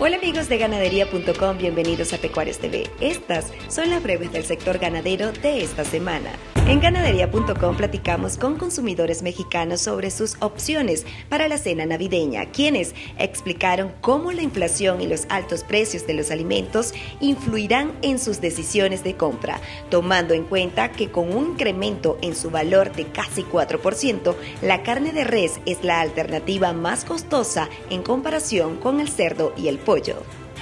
Hola amigos de ganadería.com, bienvenidos a Pecuarios TV. Estas son las breves del sector ganadero de esta semana. En ganadería.com platicamos con consumidores mexicanos sobre sus opciones para la cena navideña, quienes explicaron cómo la inflación y los altos precios de los alimentos influirán en sus decisiones de compra, tomando en cuenta que con un incremento en su valor de casi 4%, la carne de res es la alternativa más costosa en comparación con el cerdo y el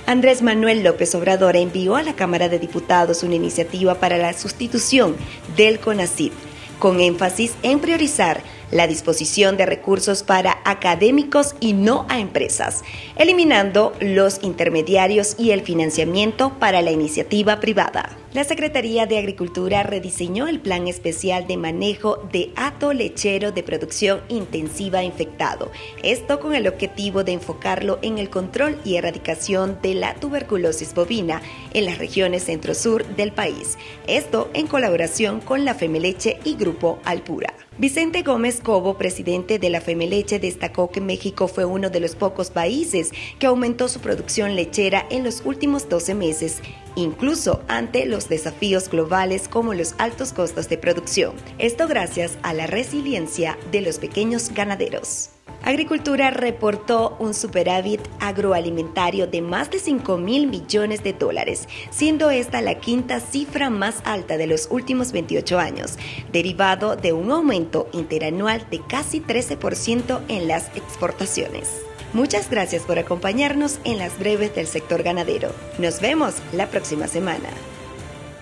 Andrés Manuel López Obrador envió a la Cámara de Diputados una iniciativa para la sustitución del CONACYT, con énfasis en priorizar la disposición de recursos para académicos y no a empresas, eliminando los intermediarios y el financiamiento para la iniciativa privada. La Secretaría de Agricultura rediseñó el Plan Especial de Manejo de Hato Lechero de Producción Intensiva Infectado, esto con el objetivo de enfocarlo en el control y erradicación de la tuberculosis bovina en las regiones centro-sur del país, esto en colaboración con la Femeleche y Grupo Alpura. Vicente Gómez Cobo, presidente de la Femeleche, destacó que México fue uno de los pocos países que aumentó su producción lechera en los últimos 12 meses, incluso ante los desafíos globales como los altos costos de producción. Esto gracias a la resiliencia de los pequeños ganaderos. Agricultura reportó un superávit agroalimentario de más de 5 mil millones de dólares, siendo esta la quinta cifra más alta de los últimos 28 años, derivado de un aumento interanual de casi 13% en las exportaciones. Muchas gracias por acompañarnos en las breves del sector ganadero. Nos vemos la próxima semana.